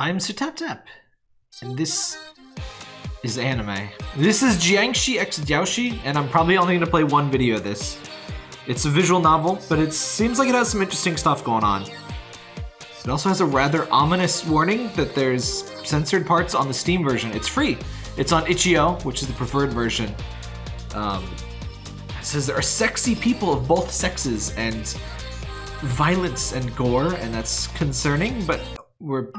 I'm Sutaptap, and this is anime. This is Jiangshi x Daoshi, and I'm probably only going to play one video of this. It's a visual novel, but it seems like it has some interesting stuff going on. It also has a rather ominous warning that there's censored parts on the Steam version. It's free. It's on itch.io, which is the preferred version. Um, it says there are sexy people of both sexes and violence and gore, and that's concerning, but we're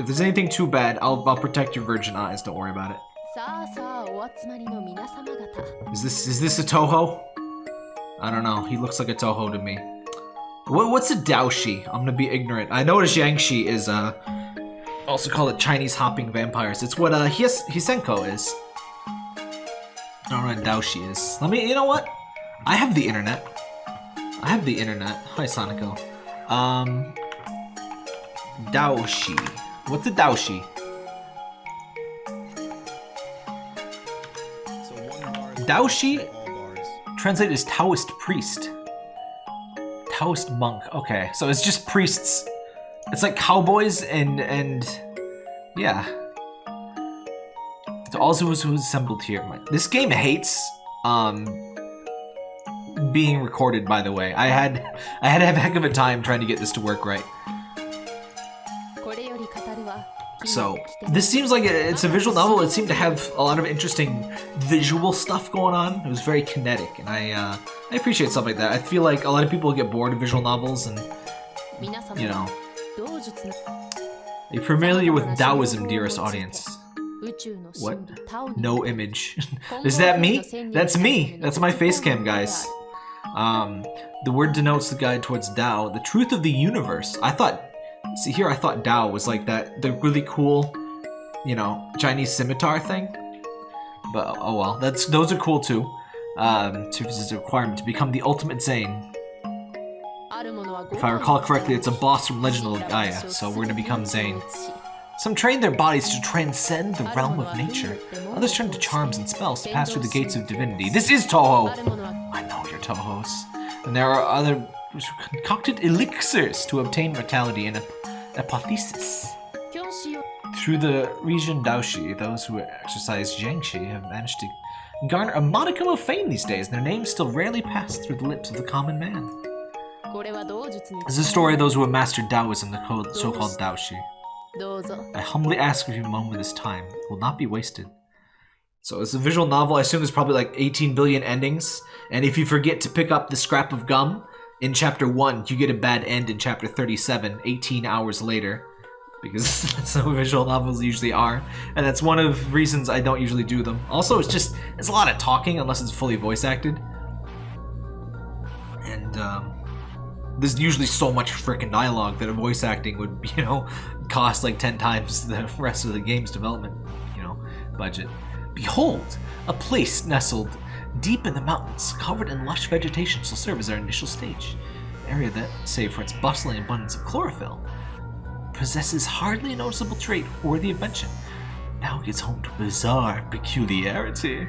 if there's anything too bad, I'll, I'll protect your virgin eyes. Don't worry about it. Is this is this a Touhou? I don't know. He looks like a Touhou to me. What, what's a Daoshi? I'm gonna be ignorant. I know what a is. Uh, also call it Chinese hopping vampires. It's what uh His Hsien-Ko is. I don't know what Daoshi is. Let me. You know what? I have the internet. I have the internet. Hi, Sonico. Um, Daoshi. What's a Daoshi? Daoshi translated as Taoist priest. Taoist monk. Okay, so it's just priests. It's like cowboys and and yeah. It's also was assembled here. This game hates um being recorded. By the way, I had I had a heck of a time trying to get this to work right. So, this seems like it's a visual novel. It seemed to have a lot of interesting visual stuff going on. It was very kinetic, and I uh, I appreciate stuff like that. I feel like a lot of people get bored of visual novels, and you know. you're you familiar with Taoism, dearest audience? What? No image. Is that me? That's me. That's my face cam, guys. Um, the word denotes the guide towards Tao, the truth of the universe. I thought See, here I thought Dao was like that, the really cool, you know, Chinese scimitar thing. But, oh well, that's those are cool too. Um, serves as a requirement to become the ultimate Zane. If I recall correctly, it's a boss from Legend of Gaia, so we're gonna become Zane. Some train their bodies to transcend the realm of nature. Others turn to charms and spells to pass through the gates of divinity. This is Touhou! I know you're Touhou's. And there are other concocted elixirs to obtain mortality and apotheosis. Through the region Daoshi, those who exercise Jiangshi have managed to garner a modicum of fame these days, and their names still rarely pass through the lips of the common man. This is a story of those who have mastered Taoism, the so-called Daoshi. I humbly ask of you a moment of this time It will not be wasted. So it's a visual novel. I assume there's probably like 18 billion endings. And if you forget to pick up the scrap of gum, in chapter 1, you get a bad end in chapter 37, 18 hours later. Because that's how visual novels usually are. And that's one of the reasons I don't usually do them. Also, it's just, it's a lot of talking unless it's fully voice acted. And, um, there's usually so much freaking dialogue that a voice acting would, you know, cost like 10 times the rest of the game's development, you know, budget. Behold, a place nestled deep in the mountains, covered in lush vegetation shall serve as our initial stage. An area that, save for its bustling abundance of chlorophyll, possesses hardly a noticeable trait worthy of mention. Now it gets home to bizarre peculiarity.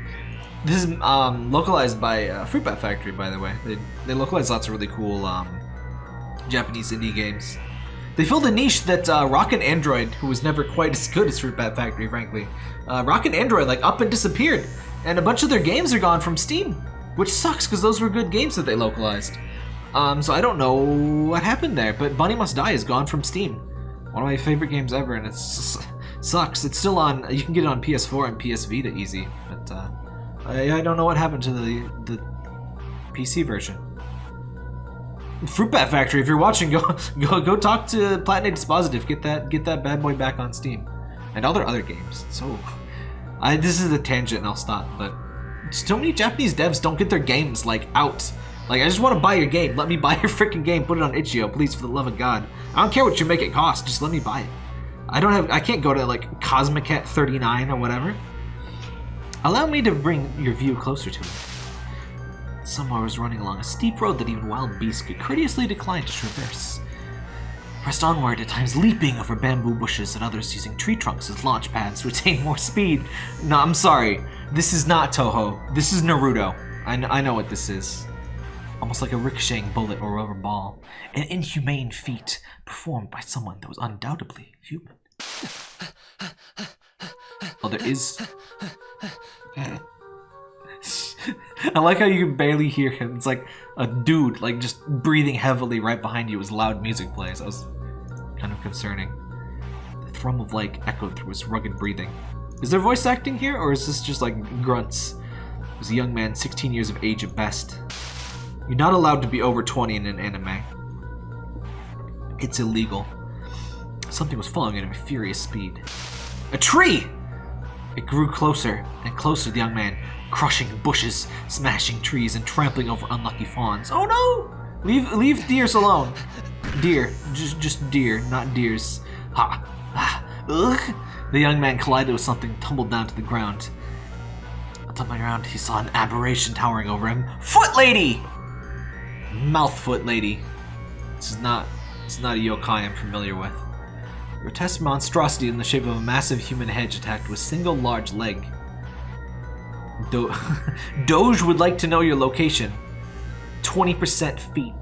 This is um, localized by uh, Fruit Bat Factory, by the way. They, they localize lots of really cool um, Japanese indie games. They filled a niche that uh, Rocket Android, who was never quite as good as Fruit Bat Factory, frankly, uh, Rocket Android like up and disappeared and a bunch of their games are gone from Steam, which sucks because those were good games that they localized. Um, so I don't know what happened there, but Bunny Must Die is gone from Steam. One of my favorite games ever, and it sucks. It's still on. You can get it on PS4 and PS Vita easy, but uh, I, I, don't know what happened to the the PC version. Fruit Bat Factory, if you're watching, go go go talk to Platine Dispositif. Get that get that bad boy back on Steam, and all their other games. So I, this is a tangent and I'll stop, but so many Japanese devs don't get their games, like, out. Like, I just want to buy your game. Let me buy your freaking game. Put it on itch.io, please, for the love of God. I don't care what you make it cost. Just let me buy it. I don't have, I can't go to, like, Cosmicat 39 or whatever. Allow me to bring your view closer to it. Someone was running along a steep road that even wild beasts could courteously decline to traverse pressed onward, at times leaping over bamboo bushes and others using tree trunks as launch pads to attain more speed. No, I'm sorry. This is not Touhou. This is Naruto. I, I know what this is. almost like a ricocheting bullet or rubber ball. An inhumane feat performed by someone that was undoubtedly human. Oh, there is. Uh, I like how you can barely hear him. It's like a dude, like just breathing heavily right behind you as loud music plays. That was kind of concerning. The thrum of like echoed through his rugged breathing. Is there voice acting here, or is this just like grunts? He was a young man, 16 years of age at best. You're not allowed to be over 20 in an anime. It's illegal. Something was following at a furious speed. A tree! It grew closer and closer to the young man, crushing bushes, smashing trees, and trampling over unlucky fawns. Oh no! Leave leave deers alone. Deer. Just just deer, not deers. Ha! Ah! Ugh! The young man collided with something, tumbled down to the ground. Tumbling around, he saw an aberration towering over him. Foot lady! Mouth foot lady. This is not this is not a yokai I'm familiar with. Grotesque monstrosity in the shape of a massive human head attacked with single large leg. Do Doge would like to know your location. 20% feet.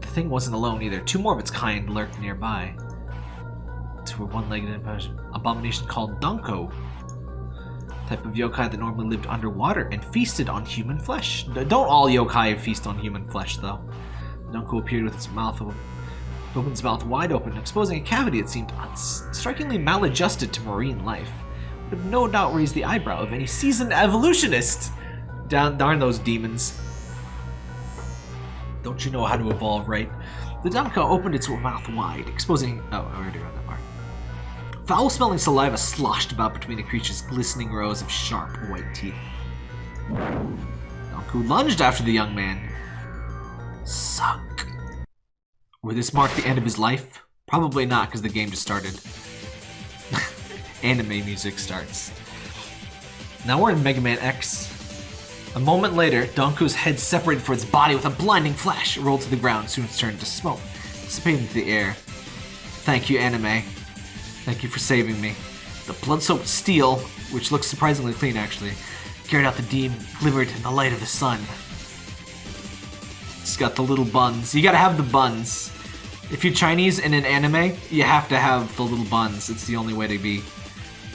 The thing wasn't alone either. Two more of its kind lurked nearby. To a one-legged abomination called Dunko. Type of yokai that normally lived underwater and feasted on human flesh. Don't all yokai feast on human flesh, though. Dunko appeared with its mouth opened its mouth wide open, exposing a cavity that seemed strikingly maladjusted to marine life. Would have no doubt raised the eyebrow of any seasoned evolutionist. Down, darn those demons. Don't you know how to evolve, right? The Dunko opened its mouth wide, exposing... Oh, I already read that part. Foul-smelling saliva sloshed about between the creature's glistening rows of sharp white teeth. Dunko lunged after the young man. Suck. Would this mark the end of his life? Probably not, because the game just started. Anime music starts. Now we're in Mega Man X. A moment later, Donku's head separated from its body with a blinding flash. It rolled to the ground, soon turned to smoke, dissipating into the air. Thank you, Anime. Thank you for saving me. The blood-soaked steel, which looks surprisingly clean actually, carried out the beam, glimmered in the light of the sun. It's got the little buns. You gotta have the buns. If you're Chinese in an anime, you have to have the little buns. It's the only way to be.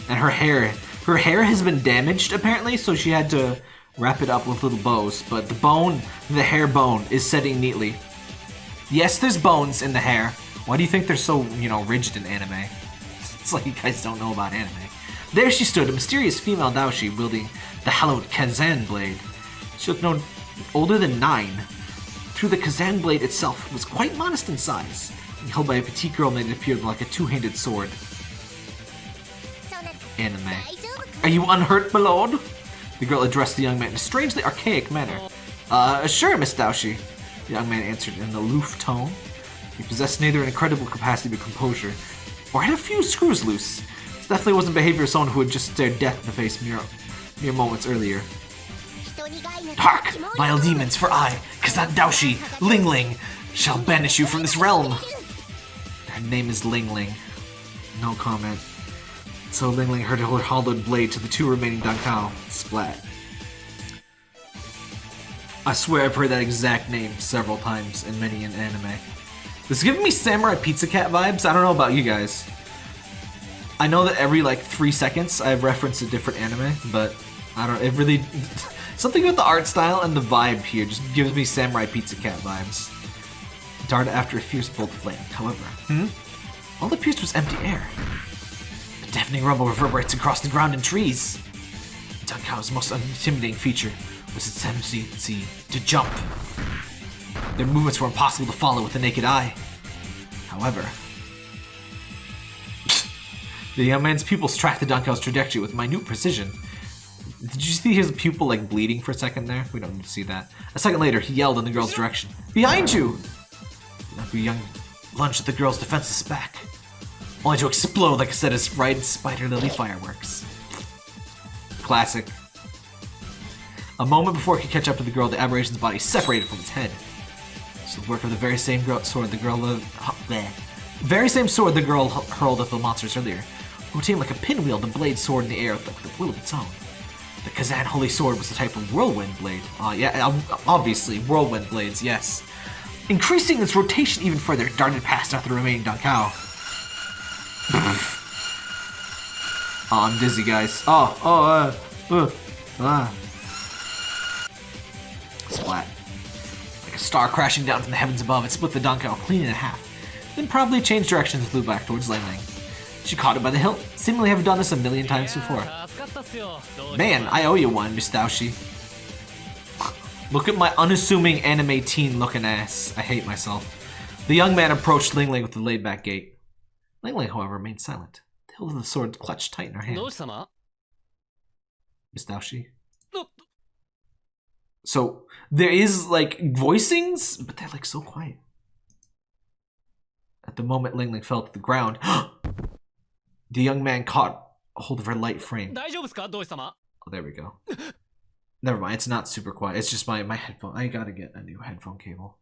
And her hair. Her hair has been damaged, apparently, so she had to wrap it up with little bows. But the bone, the hair bone, is setting neatly. Yes, there's bones in the hair. Why do you think they're so, you know, rigid in anime? It's like you guys don't know about anime. There she stood, a mysterious female Daoshi wielding the hallowed Kazan blade. She looked no older than nine, the Kazan blade itself was quite modest in size, held by a petite girl made it appear like a two-handed sword. Anime. Are you unhurt, my lord? The girl addressed the young man in a strangely archaic manner. Uh, sure, Miss Daoshi. The young man answered in an aloof tone. He possessed neither an incredible capacity but composure, or had a few screws loose. This definitely wasn't behavior of someone who had just stared death in the face mere, mere moments earlier. Hark, vile demons, for I, Kazan Daoshi, Ling Ling, shall banish you from this realm. Her name is Ling Ling. No comment. So Ling Ling heard her hollowed blade to the two remaining Dankao. Splat. I swear I've heard that exact name several times in many an anime. This is giving me Samurai Pizza Cat vibes. I don't know about you guys. I know that every like three seconds I have referenced a different anime, but I don't. It really Something about the art style and the vibe here just gives me Samurai Pizza Cat vibes. Dart after a fierce bolt of flame, however. Hmm? All that pierced was empty air. A deafening rumble reverberates across the ground and trees. Dunkao's most intimidating feature was its tendency to jump. Their movements were impossible to follow with the naked eye. However, the young man's pupils tracked the Dunkao's trajectory with minute precision, did you see his pupil like bleeding for a second there? We don't need to see that. A second later, he yelled in the girl's direction. Behind you! The young lunged at the girl's defenseless back, only to explode like a set of right spider lily fireworks. Classic. A moment before he could catch up to the girl, the aberration's body separated from its head. It's the work of the very same sword the girl uh, bleh. very same sword the girl hurled at the monsters earlier, rotating like a pinwheel, the blade sword in the air with the will of its own. The Kazan Holy Sword was the type of whirlwind blade. Uh, yeah, obviously, whirlwind blades, yes. Increasing its rotation even further, darted past after the remaining Dankao. oh, I'm dizzy, guys. Oh, oh, uh, uh, ah. Splat. Like a star crashing down from the heavens above, it split the Dankao clean in half. Then probably changed directions and flew back towards Ling. She caught it by the hilt, seemingly having done this a million times before. Man, I owe you one, Miss Daoshi. Look at my unassuming anime teen looking ass. I hate myself. The young man approached Ling Ling with a laid back gait. Ling Ling, however, remained silent. The hilt of the sword clutched tight in her hand. Miss Daoshi? So, there is, like, voicings, but they're, like, so quiet. At the moment Ling Ling fell to the ground, the young man caught a hold of her light frame. Oh, there we go. Never mind, it's not super quiet. It's just my, my headphone. I gotta get a new headphone cable.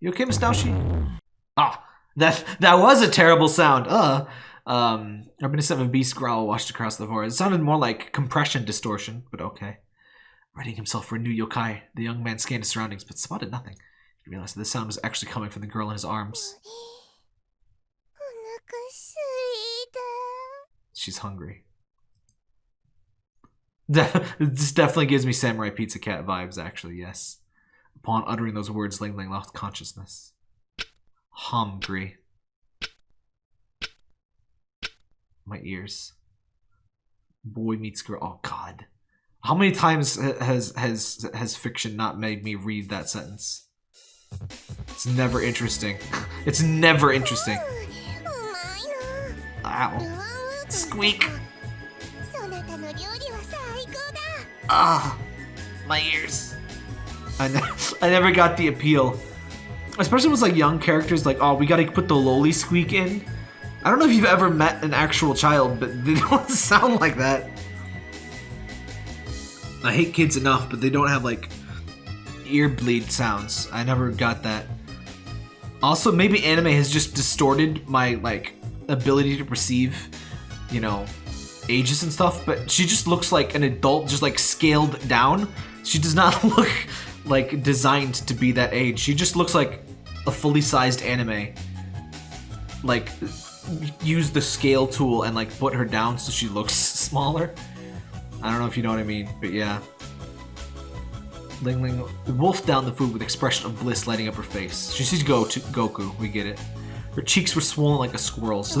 You okay, Miss Daoshi? Ah, that that was a terrible sound. Uh, um, reminiscent of a beast growl washed across the floor. It sounded more like compression distortion, but okay. Readying himself for a new yokai, the young man scanned his surroundings, but spotted nothing. He realized that the sound was actually coming from the girl in his arms. She's hungry. this definitely gives me Samurai Pizza Cat vibes, actually, yes. Upon uttering those words, Ling Ling lost consciousness. Hungry. My ears. Boy meets girl. Oh, God. How many times has has has fiction not made me read that sentence? It's never interesting. It's never interesting. Ow. Squeak. Ah, my ears. I, ne I never got the appeal. Especially with like young characters like, oh, we gotta put the lowly squeak in. I don't know if you've ever met an actual child, but they don't sound like that. I hate kids enough, but they don't have like ear bleed sounds. I never got that. Also, maybe anime has just distorted my like ability to perceive you know, ages and stuff, but she just looks like an adult, just like scaled down. She does not look like designed to be that age. She just looks like a fully sized anime. Like, use the scale tool and like put her down so she looks smaller. I don't know if you know what I mean, but yeah. Ling Ling wolfed down the food with expression of bliss lighting up her face. She sees Go to Goku, we get it. Her cheeks were swollen like a squirrel's, so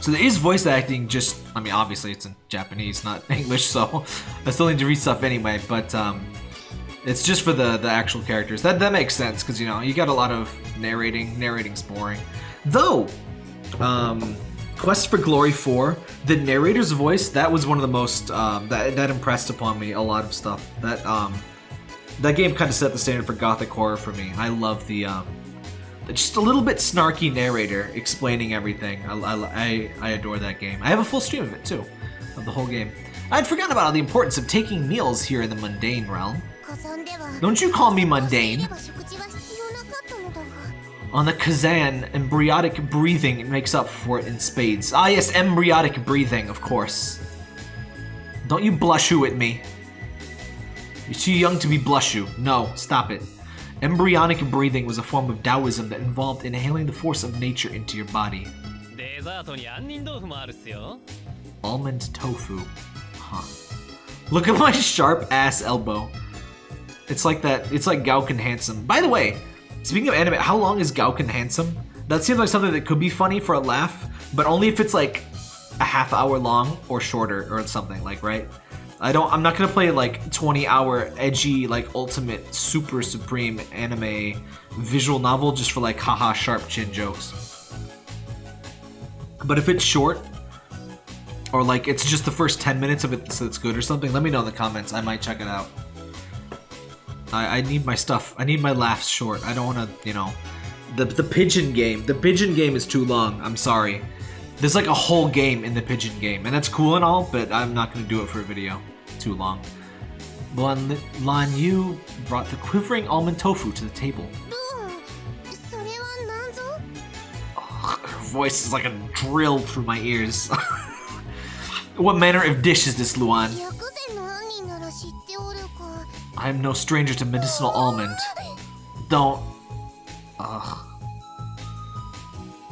so there is voice acting, just, I mean, obviously it's in Japanese, not English, so I still need to read stuff anyway, but um, it's just for the, the actual characters. That, that makes sense, because, you know, you got a lot of narrating. Narrating's boring. Though, um, Quest for Glory 4, the narrator's voice, that was one of the most, um, that, that impressed upon me a lot of stuff. That, um, that game kind of set the standard for gothic horror for me. I love the, um, just a little bit snarky narrator explaining everything. I, I, I adore that game. I have a full stream of it too, of the whole game. I'd forgotten about the importance of taking meals here in the mundane realm. Don't you call me mundane. On the Kazan, embryonic breathing makes up for it in spades. Ah yes, embryonic breathing, of course. Don't you blush you at me. You're too young to be blush you. No, stop it. Embryonic breathing was a form of Taoism that involved inhaling the force of nature into your body. Almond tofu. Huh. Look at my sharp ass elbow. It's like that, it's like Gakuen Handsome. By the way, speaking of anime, how long is Gakuen Handsome? That seems like something that could be funny for a laugh, but only if it's like a half hour long or shorter or something, like, right? I don't. I'm not gonna play like 20 hour edgy like ultimate super supreme anime visual novel just for like haha sharp chin jokes. But if it's short or like it's just the first 10 minutes of it so it's good or something, let me know in the comments. I might check it out. I, I need my stuff. I need my laughs short. I don't want to, you know, the the pigeon game. The pigeon game is too long. I'm sorry. There's like a whole game in the pigeon game, and that's cool and all, but I'm not going to do it for a video too long. Lan, Lan Yu brought the quivering almond tofu to the table. Ugh, her voice is like a drill through my ears. what manner of dish is this, Luan? I am no stranger to medicinal almond. Don't... Ugh.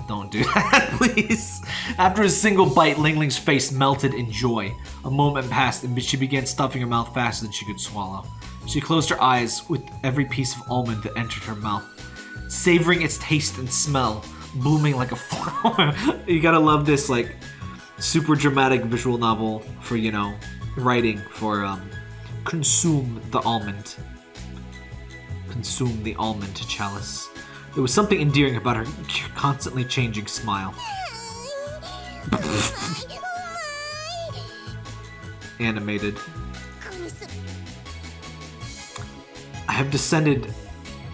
Don't do that, please. After a single bite, Ling Ling's face melted in joy. A moment passed, and she began stuffing her mouth faster than she could swallow. She closed her eyes with every piece of almond that entered her mouth, savoring its taste and smell, blooming like a flower. you gotta love this, like, super dramatic visual novel for, you know, writing for, um, consume the almond. Consume the almond chalice. There was something endearing about her constantly changing smile. Animated. I have descended...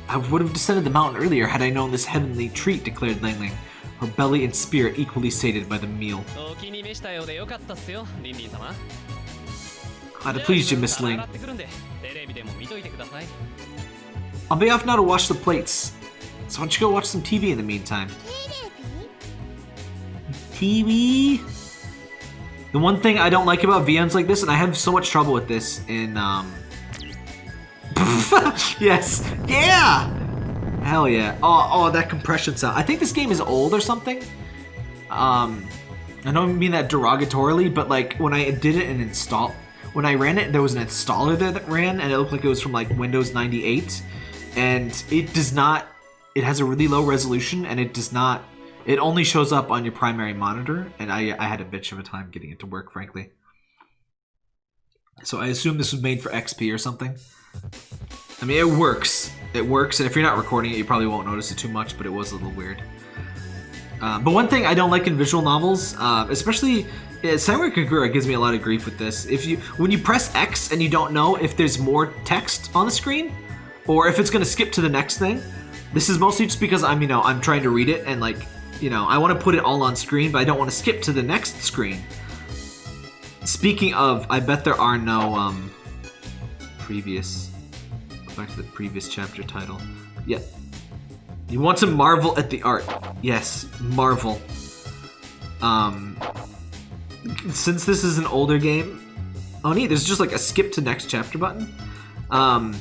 I would have descended the mountain earlier had I known this heavenly treat, declared Lang Lang, her belly and spirit equally sated by the meal. I pleased you, Miss Ling. I'll be off now to wash the plates. So why don't you go watch some TV in the meantime? TV? The one thing I don't like about VMs like this, and I have so much trouble with this in, um... yes! Yeah! Hell yeah. Oh, oh, that compression sound. I think this game is old or something. Um, I don't mean that derogatorily, but like when I did it and install, when I ran it, there was an installer there that ran, and it looked like it was from like Windows 98, and it does not it has a really low resolution, and it does not it only shows up on your primary monitor, and I, I had a bitch of a time getting it to work, frankly. So I assume this was made for XP or something. I mean, it works. It works, and if you're not recording it, you probably won't notice it too much, but it was a little weird. Uh, but one thing I don't like in visual novels, uh, especially uh, Samurai Kagura gives me a lot of grief with this. If you when you press X and you don't know if there's more text on the screen, or if it's going to skip to the next thing, this is mostly just because I'm you know I'm trying to read it and like you know I want to put it all on screen, but I don't want to skip to the next screen. Speaking of, I bet there are no um previous. Go back to the previous chapter title. Yeah, you want to marvel at the art. Yes, marvel. Um, since this is an older game, oh neat, there's just like a skip to next chapter button. Um,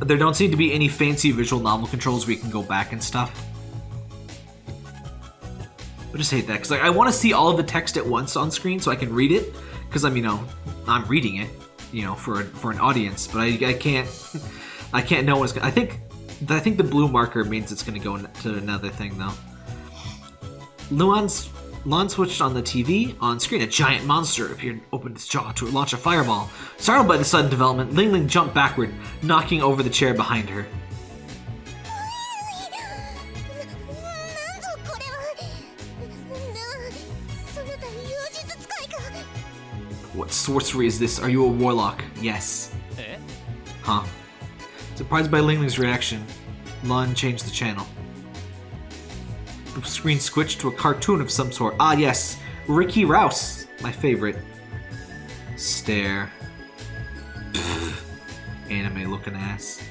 there don't seem to be any fancy visual novel controls where you can go back and stuff. I just hate that because like I want to see all of the text at once on screen so I can read it because I'm you know I'm reading it you know for for an audience, but I, I can't I can't know what's gonna, I think I think the blue marker means it's gonna go to another thing though. Luan's Lon switched on the TV. On screen, a giant monster appeared and opened its jaw to launch a fireball. Startled by the sudden development, Ling Ling jumped backward, knocking over the chair behind her. What sorcery is this? Are you a warlock? Yes. Eh? Huh. Surprised by Ling Ling's reaction, Lon changed the channel. Screen switched to a cartoon of some sort. Ah, yes, Ricky Rouse, my favorite. Stare. Pfft. Anime-looking ass.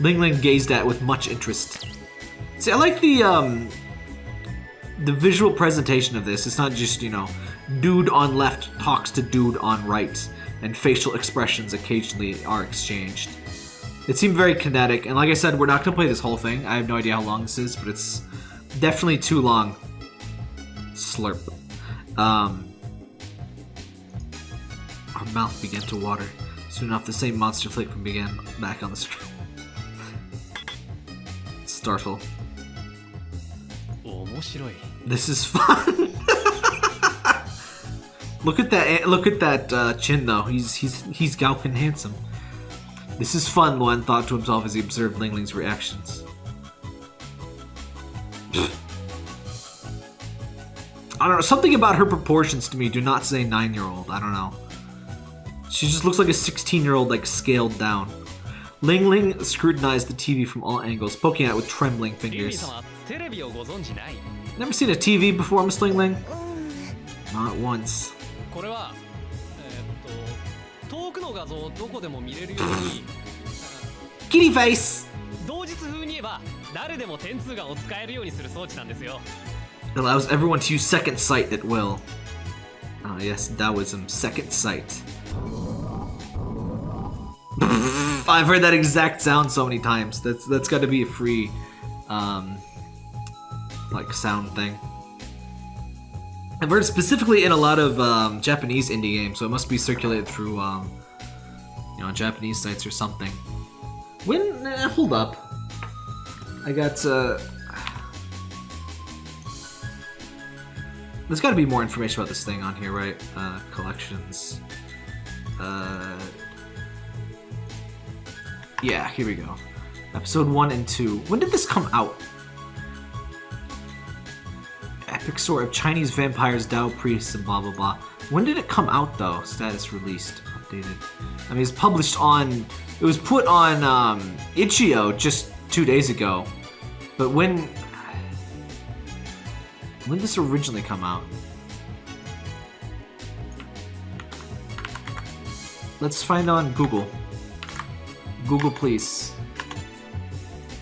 Ling Ling gazed at with much interest. See, I like the um, the visual presentation of this. It's not just you know, dude on left talks to dude on right, and facial expressions occasionally are exchanged. It seemed very kinetic, and like I said, we're not gonna play this whole thing. I have no idea how long this is, but it's definitely too long. Slurp. Um, our mouth began to water. Soon enough, the same monster flickering began back on the screen. Startle. This is fun. look at that! Eh, look at that uh, chin, though. He's he's he's Gakuen handsome. This is fun, Luan thought to himself as he observed Lingling's reactions. I don't know. Something about her proportions to me do not say nine-year-old. I don't know. She just looks like a 16-year-old, like, scaled down. Ling Ling scrutinized the TV from all angles, poking at it with trembling fingers. Never seen a TV before, Miss Ling Ling? Not once. Kitty face! 同日風に言えば誰 誰でも点数がを使えるようにする装置なんですよ It allows everyone to use second sight at will. Ah, yes, Taoism, second sight. I've heard that exact sound so many times. That's that's got to be a free, um, like sound thing. I've heard it specifically in a lot of um, Japanese indie games, so it must be circulated through, um, you know, Japanese sites or something. When? eh, hold up. I got. Uh, there's got to be more information about this thing on here, right? Uh, collections. Uh, yeah, here we go. Episode 1 and 2. When did this come out? Epic story of Chinese vampires, Dao priests, and blah blah blah. When did it come out though? Status released, I mean, it's published on. It was put on um, Itch.io just two days ago. But when. When did this originally come out? Let's find on Google. Google, please.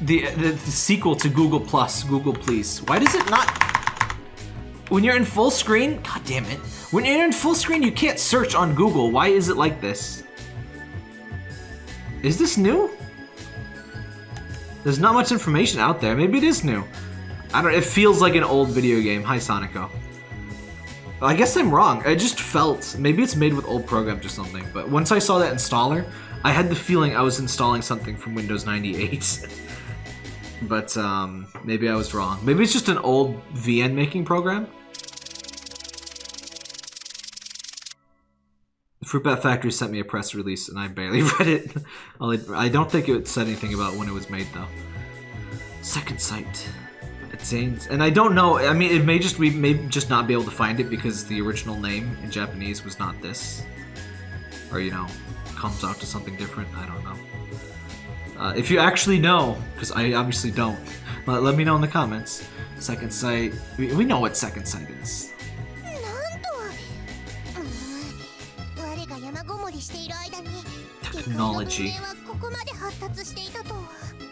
The, the, the sequel to Google Plus, Google, please. Why does it not? When you're in full screen, god damn it. When you're in full screen, you can't search on Google. Why is it like this? Is this new? There's not much information out there. Maybe it is new. I don't. It feels like an old video game. Hi, Sonico. I guess I'm wrong. It just felt maybe it's made with old programs or something. But once I saw that installer, I had the feeling I was installing something from Windows 98. but um, maybe I was wrong. Maybe it's just an old VN making program. Fruit Bat Factory sent me a press release and I barely read it. I don't think it said anything about when it was made though. Second Sight. It seems, and I don't know. I mean, it may just we may just not be able to find it because the original name in Japanese was not this, or you know, comes out to something different. I don't know. Uh, if you actually know, because I obviously don't, let, let me know in the comments. Second Sight. We, we know what Second Sight is. technology.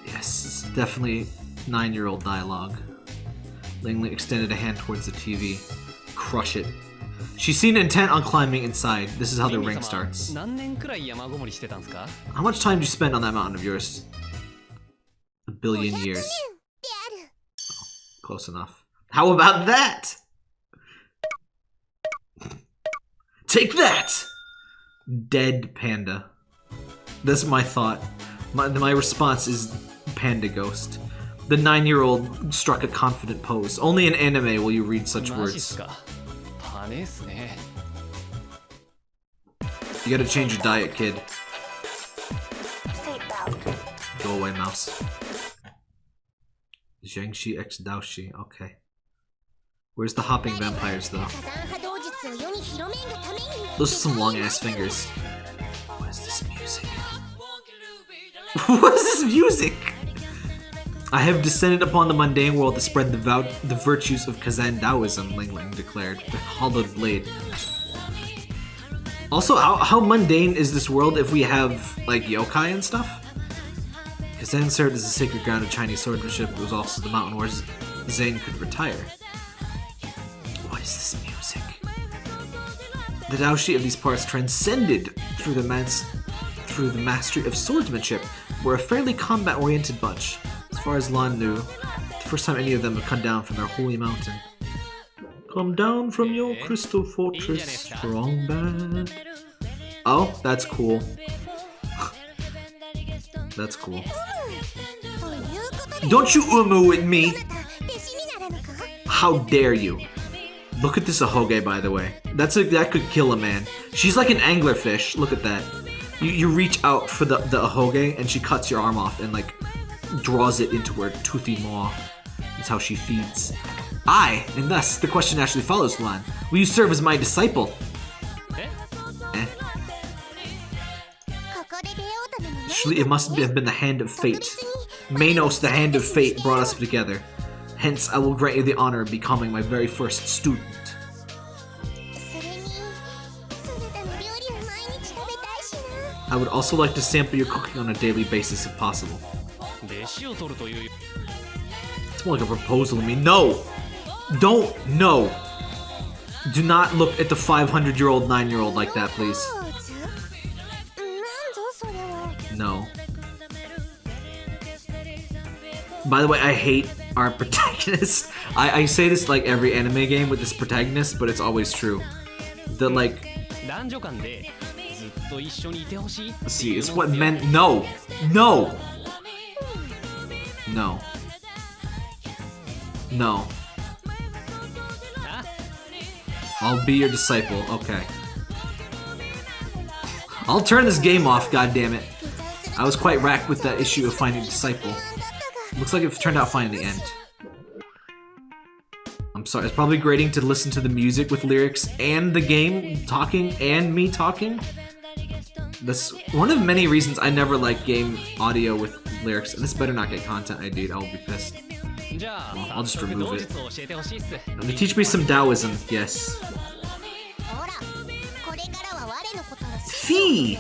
Yes, it's definitely nine-year-old dialogue. Lingling extended a hand towards the TV. Crush it. She seemed intent on climbing inside. This is how the ring starts. How much time did you spend on that mountain of yours? A billion years. Oh, close enough. How about that? Take that! Dead panda. That's my thought. My, my response is Panda Ghost. The nine year old struck a confident pose. Only in anime will you read such words. You gotta change your diet, kid. Go away, mouse. Jiangshi X Daoshi. okay. Where's the hopping vampires, though? Those are some long-ass fingers. what is this music? I have descended upon the mundane world to spread the, vou- the virtues of Kazan Taoism, Ling Ling declared, with hollowed blade. Also, how, how mundane is this world if we have, like, yokai and stuff? Kazan served as the sacred ground of Chinese swordsmanship. It was also the mountain where Zane could retire. What is this music? The Daoshi of these parts transcended through the through the mastery of swordsmanship, were a fairly combat-oriented bunch, as far as Lan knew, the first time any of them had come down from their holy mountain. Come down from your crystal fortress, strong bad. Oh, that's cool. that's cool. Don't you umu with me! How dare you! Look at this ahoge, by the way. That's a, that could kill a man. She's like an anglerfish. Look at that you, you reach out for the, the ahoge, and she cuts your arm off and, like, draws it into her toothy maw. That's how she feeds. I, and thus, the question actually follows, Lan. Will you serve as my disciple? Eh. It must have been the hand of fate. Manos, the hand of fate, brought us together. Hence, I will grant you the honor of becoming my very first student. I would also like to sample your cooking on a daily basis if possible. It's more like a proposal to me. No! Don't! No! Do not look at the 500 year old 9 year old like that, please. No. By the way, I hate our protagonist. I, I say this like every anime game with this protagonist, but it's always true. The like See, it's what men- No! No! No. No. I'll be your disciple. Okay. I'll turn this game off, God damn it! I was quite racked with that issue of finding a disciple. Looks like it turned out fine in the end. I'm sorry, it's probably grating to listen to the music with lyrics and the game talking and me talking. This one of many reasons I never like game audio with lyrics. And This better not get content ID. I'll be pissed. Well, I'll just remove it. I'm gonna teach me some Taoism. Yes. Fee!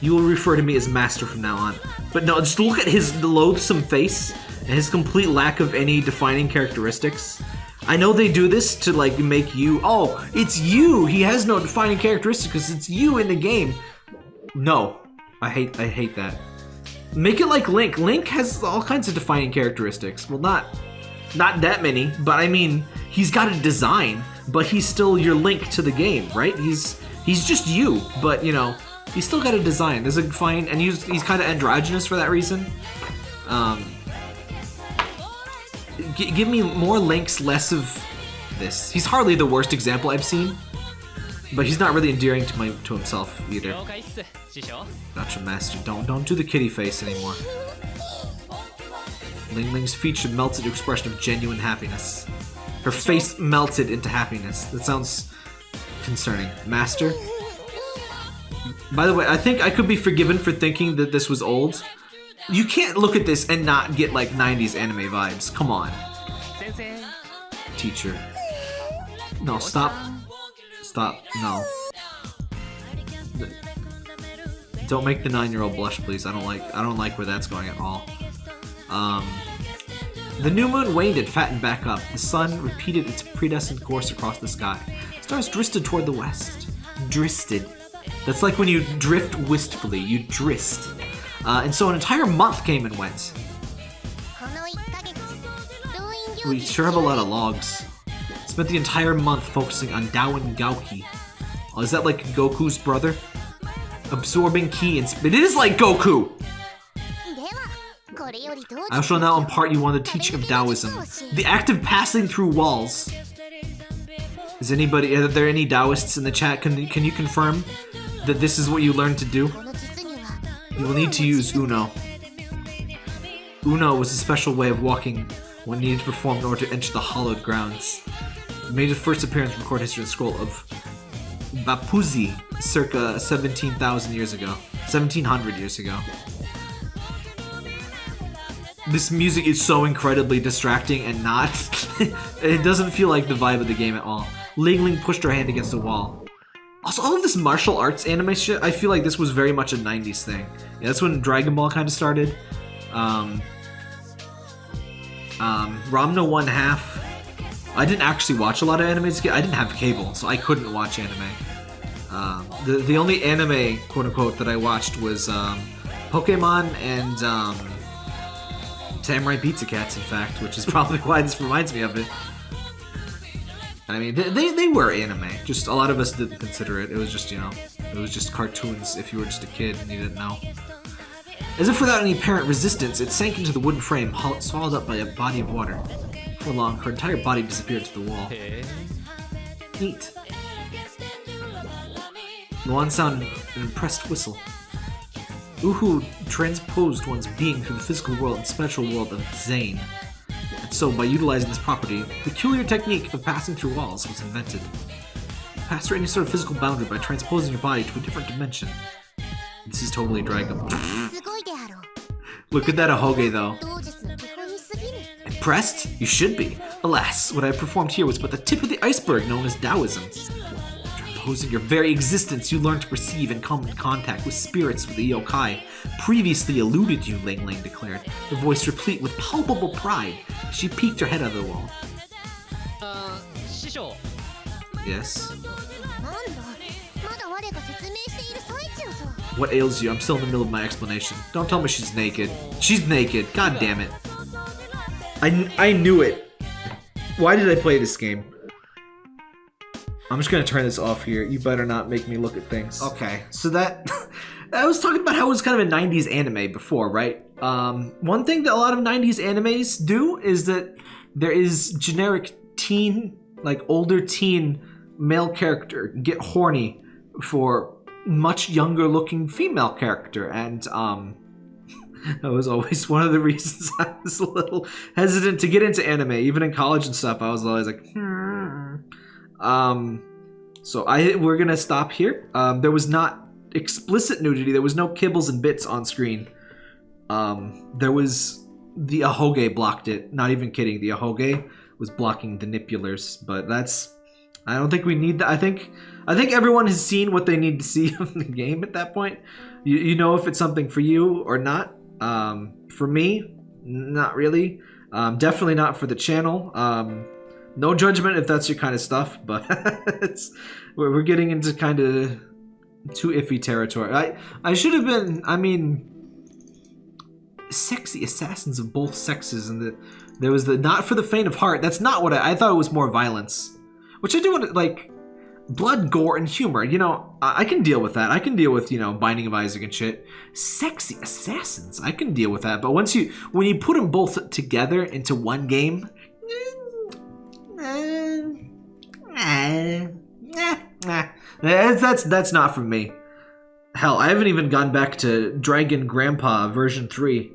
You will refer to me as master from now on. But no, just look at his loathsome face and his complete lack of any defining characteristics. I know they do this to like make you, oh, it's you! He has no defining characteristics because it's you in the game. No, I hate, I hate that. Make it like Link. Link has all kinds of defining characteristics. Well, not, not that many, but I mean, he's got a design, but he's still your Link to the game, right? He's, he's just you, but you know, he's still got a design. There's a fine, and he's, he's kind of androgynous for that reason. Um, give me more links, less of this. He's hardly the worst example I've seen, but he's not really endearing to my to himself either. Gotcha, master. Don't don't do the kitty face anymore. Ling Ling's feature melted to expression of genuine happiness. Her face melted into happiness. That sounds concerning. Master. By the way, I think I could be forgiven for thinking that this was old. You can't look at this and not get like 90s anime vibes. Come on. Teacher. No, stop Stop. No. Don't make the nine-year-old blush, please. I don't like. I don't like where that's going at all. Um, the new moon waned and fattened back up. The sun repeated its predestined course across the sky. Stars drifted toward the west. Drifted. That's like when you drift wistfully. You drist. Uh, and so an entire month came and went. We sure have a lot of logs spent the entire month focusing on Dawan Gauki. Oh, is that like Goku's brother? Absorbing ki and it is like Goku! I shall now impart you on the teaching of Taoism. The act of passing through walls. Is anybody- are there any Taoists in the chat? Can, can you confirm that this is what you learned to do? You will need to use Uno. Uno was a special way of walking one needed to perform in order to enter the hallowed grounds. Made its first appearance in recorded history the scroll of Baopuzi, circa 17,000 years ago. 1700 years ago. This music is so incredibly distracting and not. it doesn't feel like the vibe of the game at all. Ling Ling pushed her hand against the wall. Also, all of this martial arts anime shit, I feel like this was very much a 90s thing. Yeah, that's when Dragon Ball kind of started. Um, um, Ranma One Half. I didn't actually watch a lot of anime. I didn't have cable, so I couldn't watch anime. Um, the, the only anime, quote unquote, that I watched was um, Pokemon and um, Samurai Pizza Cats, in fact, which is probably why this reminds me of it. I mean, they, they, they were anime. Just a lot of us didn't consider it. It was just, you know, it was just cartoons if you were just a kid and you didn't know. As if without any apparent resistance, it sank into the wooden frame, swallowed up by a body of water. Before long, her entire body disappeared to the wall. Neat. Luan sounded an impressed whistle. Uhu transposed one's being through the physical world and special world of Zane. And so, by utilizing this property, the peculiar technique of passing through walls was invented. Pass through any sort of physical boundary by transposing your body to a different dimension. This is totally Dragon. Look at that Ahoge, though. Depressed? You should be. Alas, what I performed here was but the tip of the iceberg known as Taoism. Posing your very existence, you learned to perceive and come in contact with spirits with the yokai. Previously eluded you, Ling Ling declared, the voice replete with palpable pride. She peeked her head out of the wall. Uh, yes? What ails you? I'm still in the middle of my explanation. Don't tell me she's naked. She's naked. God damn it. I, I knew it. Why did I play this game? I'm just gonna turn this off here. You better not make me look at things. Okay, so that I was talking about how it was kind of a 90s anime before, right? Um, one thing that a lot of 90s animes do is that there is generic teen, like older teen male character get horny for much younger looking female character, and um, that was always one of the reasons I was a little hesitant to get into anime, even in college and stuff. I was always like, hmm. Um, so I we're gonna stop here. Um, there was not explicit nudity. There was no kibbles and bits on screen. Um, there was the ahoge blocked it. Not even kidding. The ahoge was blocking the nipulars, but that's. I don't think we need that. I think I think everyone has seen what they need to see in the game at that point. You, you know if it's something for you or not. Um, for me, not really. Um, definitely not for the channel. Um, no judgment if that's your kind of stuff, but it's we're, getting into kind of too iffy territory. I I should have been. I mean, sexy assassins of both sexes, and the there was the not for the faint of heart. That's not what I, I thought. It was more violence, which I do want to like blood, gore, and humor. You know, I, can deal with that. I can deal with you know Binding of Isaac and shit. Sexy assassins, I can deal with that. But once you when you put them both together into one game, that's that's that's not for me. Hell, I haven't even gone back to Dragon Grandpa version three.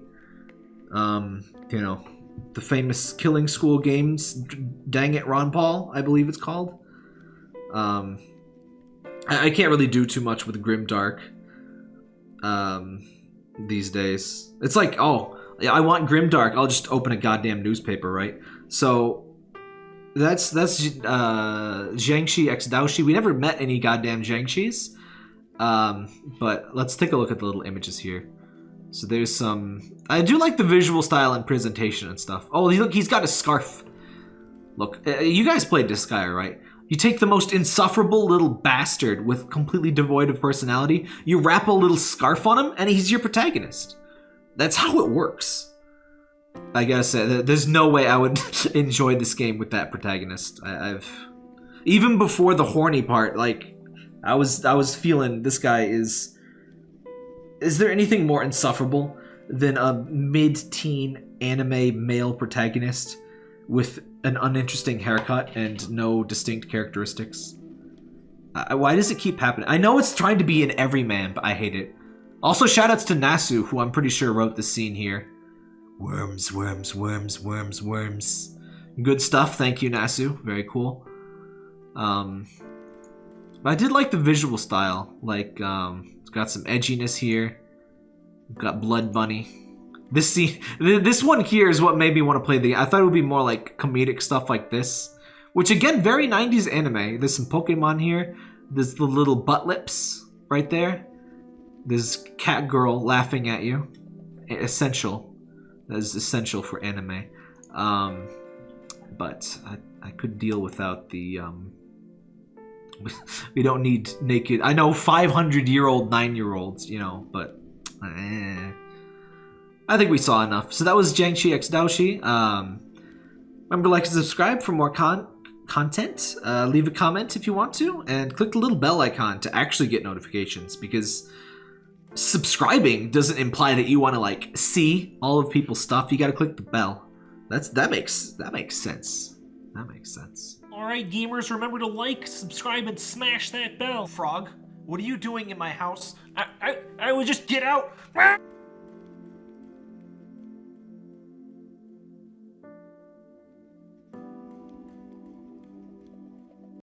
Um, you know, the famous Killing School games. Dang it, Ron Paul, I believe it's called. Um, I, I can't really do too much with Grimdark. Um, these days, it's like, oh, I want Grimdark. I'll just open a goddamn newspaper, right? So that's that's uh, Jiangshi x Daoshi. We never met any goddamn Jiangshis. Um, but let's take a look at the little images here. So there's some. I do like the visual style and presentation and stuff. Oh, look, he's got a scarf. Look, uh, you guys played Disgaea, right? You take the most insufferable little bastard with completely devoid of personality, you wrap a little scarf on him, and he's your protagonist. That's how it works. I gotta say, there's no way I would enjoy this game with that protagonist. I- I've even before the horny part, like I was, I was feeling this guy is. Is there anything more insufferable than a mid-teen anime male protagonist with an uninteresting haircut and no distinct characteristics? I, why does it keep happening? I know it's trying to be an everyman, but I hate it. Also, shoutouts to Nasu, who I'm pretty sure wrote the scene here. Worms, worms, worms, worms, worms. Good stuff. Thank you, Nasu. Very cool. Um, but I did like the visual style. Like, um, it's got some edginess here. Got Blood Bunny. This scene, this one here is what made me want to play the. I thought it would be more like comedic stuff like this, which again, very 90s anime. There's some Pokemon here. There's the little butt lips right there. There's cat girl laughing at you. Essential. That is essential for anime. Um, but I, I could deal without the. Um, we don't need naked. I know 500 year old nine year olds, you know, but. eh. I think we saw enough. So that was Jiangshi X Daoshi. Um, remember, like and subscribe for more con- content. Uh, leave a comment if you want to, and click the little bell icon to actually get notifications because subscribing doesn't imply that you want to like see all of people's stuff. You got to click the bell. That's that makes that makes sense. That makes sense. All right, gamers, remember to like, subscribe, and smash that bell. Frog, what are you doing in my house? I, I, I would just get out.